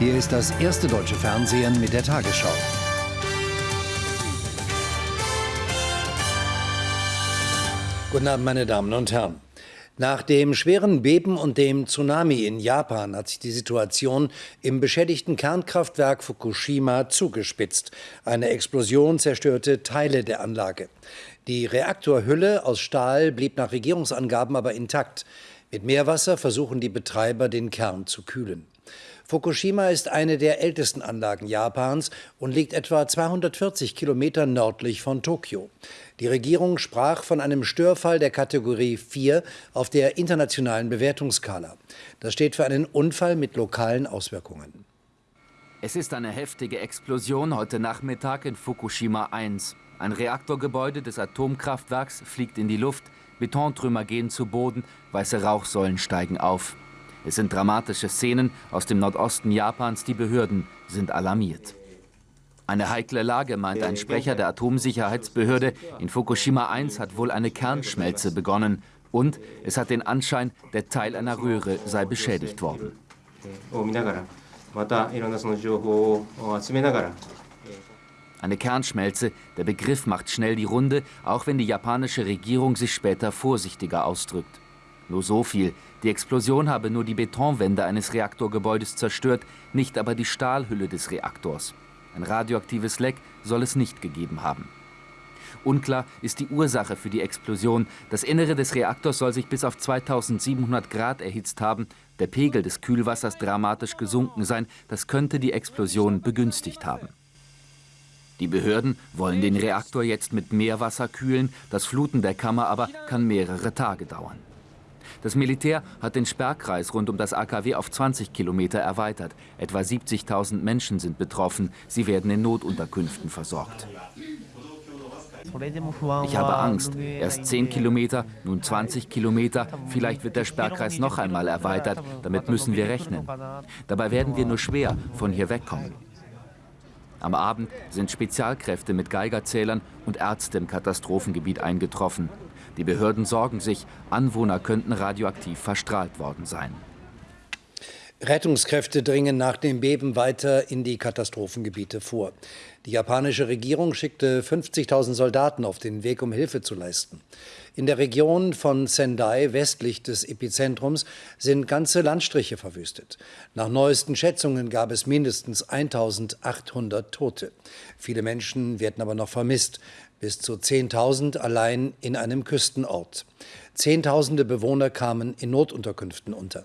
Hier ist das erste deutsche Fernsehen mit der Tagesschau. Guten Abend, meine Damen und Herren. Nach dem schweren Beben und dem Tsunami in Japan hat sich die Situation im beschädigten Kernkraftwerk Fukushima zugespitzt. Eine Explosion zerstörte Teile der Anlage. Die Reaktorhülle aus Stahl blieb nach Regierungsangaben aber intakt. Mit Meerwasser versuchen die Betreiber, den Kern zu kühlen. Fukushima ist eine der ältesten Anlagen Japans und liegt etwa 240 Kilometer nördlich von Tokio. Die Regierung sprach von einem Störfall der Kategorie 4 auf der internationalen Bewertungsskala. Das steht für einen Unfall mit lokalen Auswirkungen. Es ist eine heftige Explosion heute Nachmittag in Fukushima 1. Ein Reaktorgebäude des Atomkraftwerks fliegt in die Luft, Betontrümmer gehen zu Boden, weiße Rauchsäulen steigen auf. Es sind dramatische Szenen aus dem Nordosten Japans. Die Behörden sind alarmiert. Eine heikle Lage, meint ein Sprecher der Atomsicherheitsbehörde. In Fukushima 1 hat wohl eine Kernschmelze begonnen. Und es hat den Anschein, der Teil einer Röhre sei beschädigt worden. Eine Kernschmelze, der Begriff macht schnell die Runde, auch wenn die japanische Regierung sich später vorsichtiger ausdrückt. Nur so viel. Die Explosion habe nur die Betonwände eines Reaktorgebäudes zerstört, nicht aber die Stahlhülle des Reaktors. Ein radioaktives Leck soll es nicht gegeben haben. Unklar ist die Ursache für die Explosion. Das Innere des Reaktors soll sich bis auf 2700 Grad erhitzt haben. Der Pegel des Kühlwassers dramatisch gesunken sein. Das könnte die Explosion begünstigt haben. Die Behörden wollen den Reaktor jetzt mit Meerwasser kühlen. Das Fluten der Kammer aber kann mehrere Tage dauern. Das Militär hat den Sperrkreis rund um das AKW auf 20 Kilometer erweitert. Etwa 70.000 Menschen sind betroffen. Sie werden in Notunterkünften versorgt. Ich habe Angst. Erst 10 Kilometer, nun 20 Kilometer. Vielleicht wird der Sperrkreis noch einmal erweitert. Damit müssen wir rechnen. Dabei werden wir nur schwer von hier wegkommen. Am Abend sind Spezialkräfte mit Geigerzählern und Ärzte im Katastrophengebiet eingetroffen. Die Behörden sorgen sich, Anwohner könnten radioaktiv verstrahlt worden sein. Rettungskräfte dringen nach dem Beben weiter in die Katastrophengebiete vor. Die japanische Regierung schickte 50.000 Soldaten auf den Weg, um Hilfe zu leisten. In der Region von Sendai, westlich des Epizentrums, sind ganze Landstriche verwüstet. Nach neuesten Schätzungen gab es mindestens 1.800 Tote. Viele Menschen werden aber noch vermisst bis zu 10.000 allein in einem Küstenort. Zehntausende Bewohner kamen in Notunterkünften unter.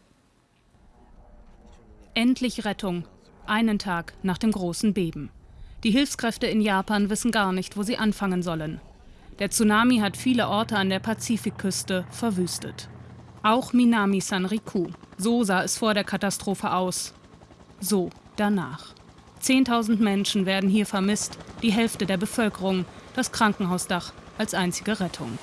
Endlich Rettung, einen Tag nach dem großen Beben. Die Hilfskräfte in Japan wissen gar nicht, wo sie anfangen sollen. Der Tsunami hat viele Orte an der Pazifikküste verwüstet. Auch Minami Sanriku. So sah es vor der Katastrophe aus. So danach. Zehntausend Menschen werden hier vermisst, die Hälfte der Bevölkerung, das Krankenhausdach als einzige Rettung.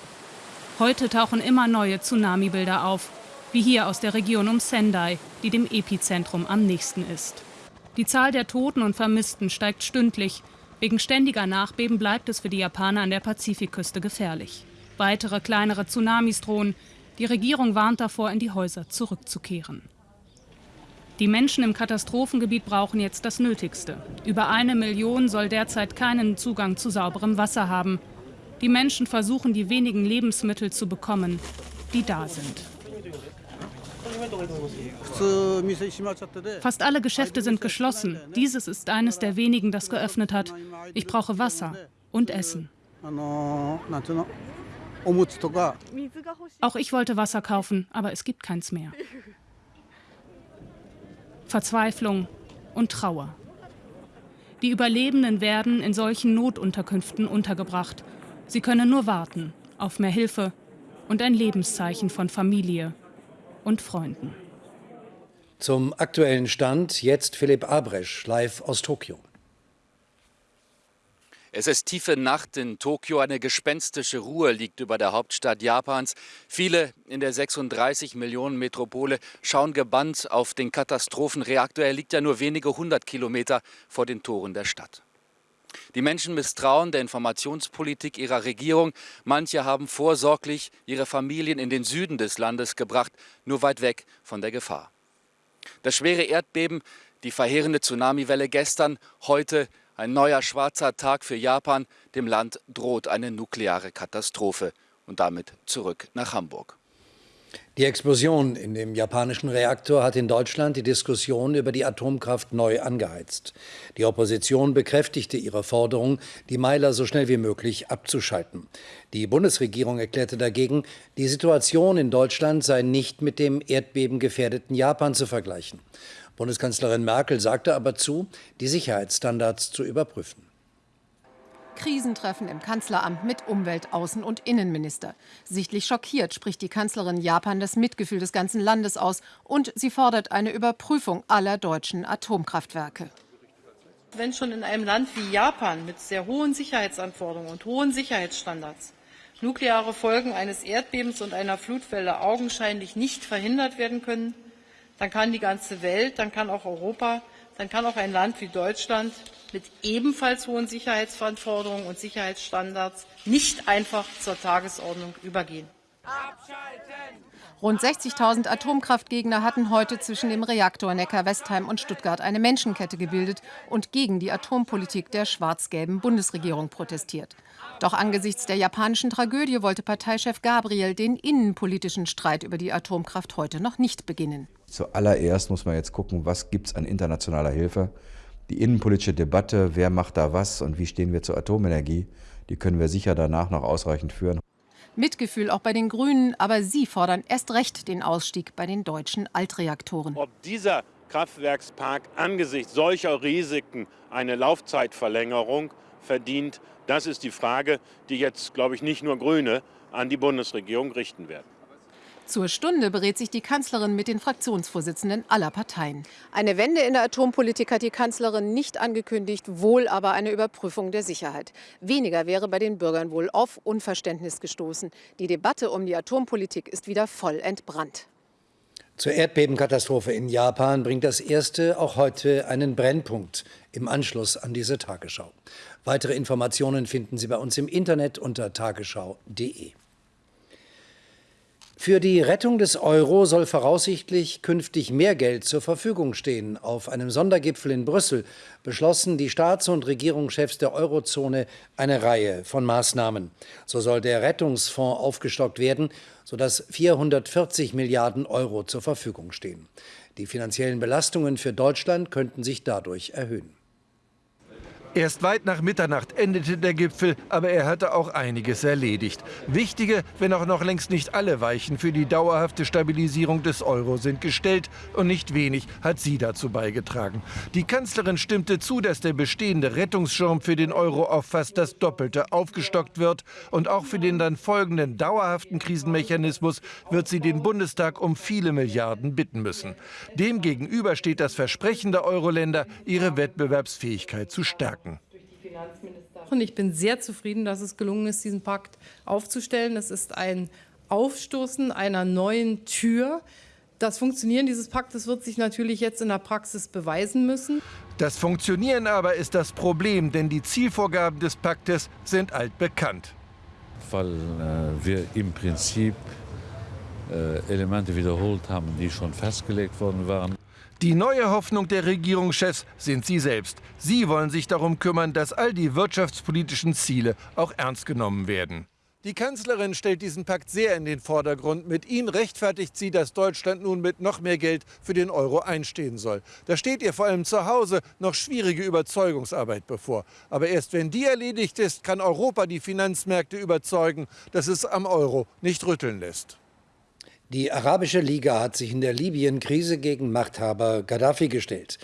Heute tauchen immer neue Tsunami-Bilder auf, wie hier aus der Region um Sendai, die dem Epizentrum am nächsten ist. Die Zahl der Toten und Vermissten steigt stündlich. Wegen ständiger Nachbeben bleibt es für die Japaner an der Pazifikküste gefährlich. Weitere kleinere Tsunamis drohen. Die Regierung warnt davor, in die Häuser zurückzukehren. Die Menschen im Katastrophengebiet brauchen jetzt das Nötigste. Über eine Million soll derzeit keinen Zugang zu sauberem Wasser haben. Die Menschen versuchen, die wenigen Lebensmittel zu bekommen, die da sind. Fast alle Geschäfte sind geschlossen. Dieses ist eines der wenigen, das geöffnet hat. Ich brauche Wasser und Essen. Auch ich wollte Wasser kaufen, aber es gibt keins mehr. Verzweiflung und Trauer. Die Überlebenden werden in solchen Notunterkünften untergebracht. Sie können nur warten auf mehr Hilfe und ein Lebenszeichen von Familie und Freunden. Zum aktuellen Stand jetzt Philipp Abresch live aus Tokio. Es ist tiefe Nacht in Tokio, eine gespenstische Ruhe liegt über der Hauptstadt Japans. Viele in der 36 Millionen Metropole schauen gebannt auf den Katastrophenreaktor. Er liegt ja nur wenige hundert Kilometer vor den Toren der Stadt. Die Menschen misstrauen der Informationspolitik ihrer Regierung. Manche haben vorsorglich ihre Familien in den Süden des Landes gebracht, nur weit weg von der Gefahr. Das schwere Erdbeben Die verheerende Tsunamiwelle gestern, heute ein neuer schwarzer Tag für Japan. Dem Land droht eine nukleare Katastrophe. Und damit zurück nach Hamburg. Die Explosion in dem japanischen Reaktor hat in Deutschland die Diskussion über die Atomkraft neu angeheizt. Die Opposition bekräftigte ihre Forderung, die Meiler so schnell wie möglich abzuschalten. Die Bundesregierung erklärte dagegen, die Situation in Deutschland sei nicht mit dem erdbebengefährdeten Japan zu vergleichen. Bundeskanzlerin Merkel sagte aber zu, die Sicherheitsstandards zu überprüfen. Krisentreffen im Kanzleramt mit Umwelt-, Außen- und Innenminister. Sichtlich schockiert spricht die Kanzlerin Japan das Mitgefühl des ganzen Landes aus und sie fordert eine Überprüfung aller deutschen Atomkraftwerke. Wenn schon in einem Land wie Japan mit sehr hohen Sicherheitsanforderungen und hohen Sicherheitsstandards nukleare Folgen eines Erdbebens und einer Flutwelle augenscheinlich nicht verhindert werden können, dann kann die ganze Welt, dann kann auch Europa, dann kann auch ein Land wie Deutschland mit ebenfalls hohen Sicherheitsanforderungen und Sicherheitsstandards nicht einfach zur Tagesordnung übergehen. Rund 60.000 Atomkraftgegner hatten heute zwischen dem Reaktor Neckar-Westheim und Stuttgart eine Menschenkette gebildet und gegen die Atompolitik der schwarz-gelben Bundesregierung protestiert. Doch angesichts der japanischen Tragödie wollte Parteichef Gabriel den innenpolitischen Streit über die Atomkraft heute noch nicht beginnen. Zuallererst muss man jetzt gucken, was gibt es an internationaler Hilfe die innenpolitische Debatte, wer macht da was und wie stehen wir zur Atomenergie, die können wir sicher danach noch ausreichend führen. Mitgefühl auch bei den Grünen, aber sie fordern erst recht den Ausstieg bei den deutschen Altreaktoren. Ob dieser Kraftwerkspark angesichts solcher Risiken eine Laufzeitverlängerung verdient, das ist die Frage, die jetzt, glaube ich, nicht nur Grüne an die Bundesregierung richten werden. Zur Stunde berät sich die Kanzlerin mit den Fraktionsvorsitzenden aller Parteien. Eine Wende in der Atompolitik hat die Kanzlerin nicht angekündigt, wohl aber eine Überprüfung der Sicherheit. Weniger wäre bei den Bürgern wohl auf Unverständnis gestoßen. Die Debatte um die Atompolitik ist wieder voll entbrannt. Zur Erdbebenkatastrophe in Japan bringt das erste auch heute einen Brennpunkt im Anschluss an diese Tagesschau. Weitere Informationen finden Sie bei uns im Internet unter tagesschau.de. Für die Rettung des Euro soll voraussichtlich künftig mehr Geld zur Verfügung stehen. Auf einem Sondergipfel in Brüssel beschlossen die Staats- und Regierungschefs der Eurozone eine Reihe von Maßnahmen. So soll der Rettungsfonds aufgestockt werden, sodass 440 Milliarden Euro zur Verfügung stehen. Die finanziellen Belastungen für Deutschland könnten sich dadurch erhöhen. Erst weit nach Mitternacht endete der Gipfel, aber er hatte auch einiges erledigt. Wichtige, wenn auch noch längst nicht alle Weichen für die dauerhafte Stabilisierung des Euro sind gestellt und nicht wenig hat sie dazu beigetragen. Die Kanzlerin stimmte zu, dass der bestehende Rettungsschirm für den Euro auf fast das Doppelte aufgestockt wird und auch für den dann folgenden dauerhaften Krisenmechanismus wird sie den Bundestag um viele Milliarden bitten müssen. Demgegenüber steht das Versprechen der Euro-Länder, ihre Wettbewerbsfähigkeit zu stärken. Und ich bin sehr zufrieden, dass es gelungen ist, diesen Pakt aufzustellen. Es ist ein Aufstoßen einer neuen Tür. Das Funktionieren dieses Paktes wird sich natürlich jetzt in der Praxis beweisen müssen. Das Funktionieren aber ist das Problem, denn die Zielvorgaben des Paktes sind altbekannt. Weil äh, wir im Prinzip äh, Elemente wiederholt haben, die schon festgelegt worden waren. Die neue Hoffnung der Regierungschefs sind sie selbst. Sie wollen sich darum kümmern, dass all die wirtschaftspolitischen Ziele auch ernst genommen werden. Die Kanzlerin stellt diesen Pakt sehr in den Vordergrund. Mit ihm rechtfertigt sie, dass Deutschland nun mit noch mehr Geld für den Euro einstehen soll. Da steht ihr vor allem zu Hause noch schwierige Überzeugungsarbeit bevor. Aber erst wenn die erledigt ist, kann Europa die Finanzmärkte überzeugen, dass es am Euro nicht rütteln lässt. Die Arabische Liga hat sich in der Libyen-Krise gegen Machthaber Gaddafi gestellt.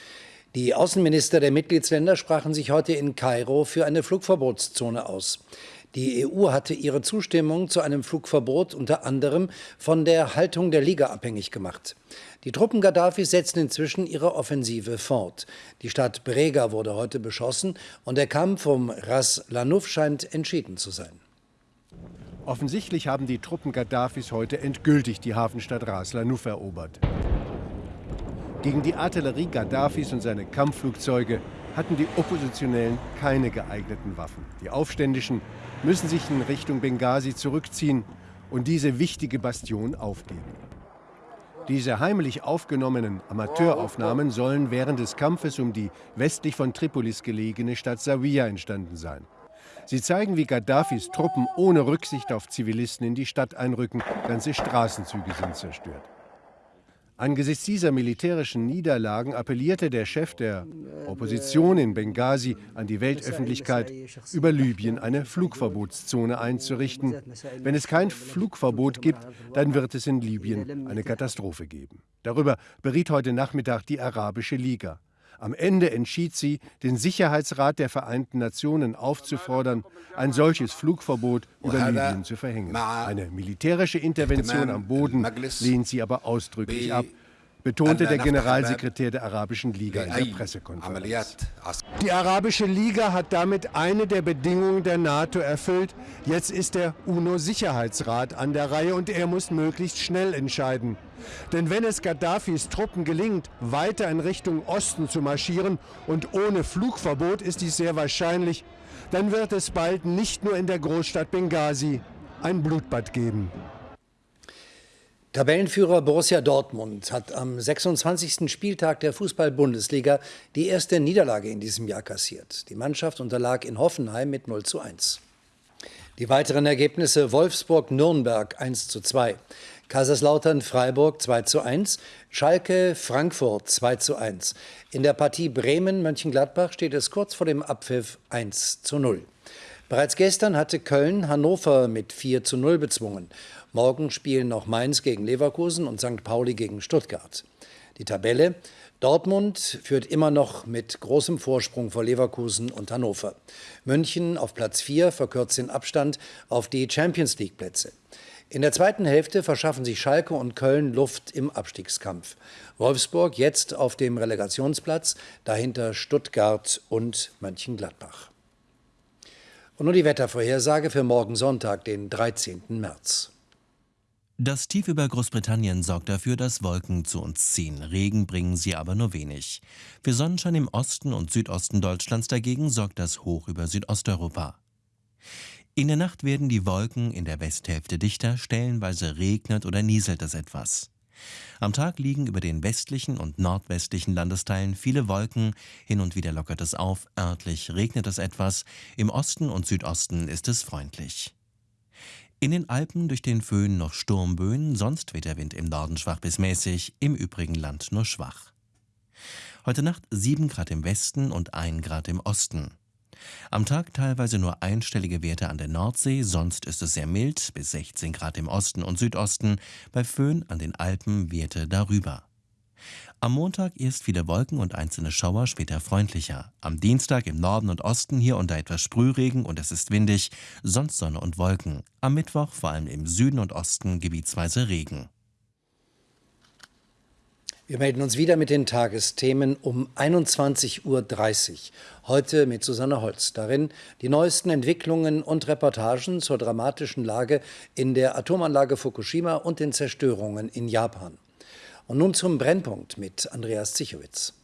Die Außenminister der Mitgliedsländer sprachen sich heute in Kairo für eine Flugverbotszone aus. Die EU hatte ihre Zustimmung zu einem Flugverbot unter anderem von der Haltung der Liga abhängig gemacht. Die Truppen Gaddafis setzen inzwischen ihre Offensive fort. Die Stadt Brega wurde heute beschossen und der Kampf um Ras Lanuf scheint entschieden zu sein. Offensichtlich haben die Truppen Gaddafis heute endgültig die Hafenstadt Ras Lanuf erobert. Gegen die Artillerie Gaddafis und seine Kampfflugzeuge hatten die Oppositionellen keine geeigneten Waffen. Die Aufständischen müssen sich in Richtung Benghazi zurückziehen und diese wichtige Bastion aufgeben. Diese heimlich aufgenommenen Amateuraufnahmen sollen während des Kampfes um die westlich von Tripolis gelegene Stadt Zawiya entstanden sein. Sie zeigen, wie Gaddafis Truppen ohne Rücksicht auf Zivilisten in die Stadt einrücken. Ganze Straßenzüge sind zerstört. Angesichts dieser militärischen Niederlagen appellierte der Chef der Opposition in Benghazi an die Weltöffentlichkeit, über Libyen eine Flugverbotszone einzurichten. Wenn es kein Flugverbot gibt, dann wird es in Libyen eine Katastrophe geben. Darüber beriet heute Nachmittag die Arabische Liga. Am Ende entschied sie, den Sicherheitsrat der Vereinten Nationen aufzufordern, ein solches Flugverbot über Libyen zu verhängen. Eine militärische Intervention am Boden lehnt sie aber ausdrücklich ab betonte der Generalsekretär der Arabischen Liga in der Pressekonferenz. Die Arabische Liga hat damit eine der Bedingungen der NATO erfüllt. Jetzt ist der UNO-Sicherheitsrat an der Reihe und er muss möglichst schnell entscheiden. Denn wenn es Gaddafis Truppen gelingt, weiter in Richtung Osten zu marschieren und ohne Flugverbot ist dies sehr wahrscheinlich, dann wird es bald nicht nur in der Großstadt Benghazi ein Blutbad geben. Tabellenführer Borussia Dortmund hat am 26. Spieltag der Fußball-Bundesliga die erste Niederlage in diesem Jahr kassiert. Die Mannschaft unterlag in Hoffenheim mit 0 zu 1. Die weiteren Ergebnisse Wolfsburg-Nürnberg 1 zu 2, Kaiserslautern-Freiburg 2 zu 1, Schalke-Frankfurt 2 zu 1. In der Partie Bremen-Mönchengladbach steht es kurz vor dem Abpfiff 1 zu 0. Bereits gestern hatte Köln Hannover mit 4 zu 0 bezwungen. Morgen spielen noch Mainz gegen Leverkusen und St. Pauli gegen Stuttgart. Die Tabelle Dortmund führt immer noch mit großem Vorsprung vor Leverkusen und Hannover. München auf Platz 4 verkürzt den Abstand auf die Champions League Plätze. In der zweiten Hälfte verschaffen sich Schalke und Köln Luft im Abstiegskampf. Wolfsburg jetzt auf dem Relegationsplatz, dahinter Stuttgart und Mönchengladbach. Und nun die Wettervorhersage für morgen Sonntag, den 13. März. Das Tief über Großbritannien sorgt dafür, dass Wolken zu uns ziehen. Regen bringen sie aber nur wenig. Für Sonnenschein im Osten und Südosten Deutschlands dagegen sorgt das Hoch über Südosteuropa. In der Nacht werden die Wolken in der Westhälfte dichter, stellenweise regnet oder nieselt es etwas. Am Tag liegen über den westlichen und nordwestlichen Landesteilen viele Wolken, hin und wieder lockert es auf, örtlich regnet es etwas, im Osten und Südosten ist es freundlich. In den Alpen durch den Föhn noch Sturmböen, sonst weht der Wind im Norden schwach bis mäßig, im übrigen Land nur schwach. Heute Nacht 7 Grad im Westen und 1 Grad im Osten. Am Tag teilweise nur einstellige Werte an der Nordsee, sonst ist es sehr mild, bis 16 Grad im Osten und Südosten, bei Föhn an den Alpen Werte darüber. Am Montag erst viele Wolken und einzelne Schauer, später freundlicher. Am Dienstag im Norden und Osten hier da etwas Sprühregen und es ist windig, sonst Sonne und Wolken. Am Mittwoch vor allem im Süden und Osten gebietsweise Regen. Wir melden uns wieder mit den Tagesthemen um 21.30 Uhr. Heute mit Susanne Holz. Darin die neuesten Entwicklungen und Reportagen zur dramatischen Lage in der Atomanlage Fukushima und den Zerstörungen in Japan. Und nun zum Brennpunkt mit Andreas Zichowitz.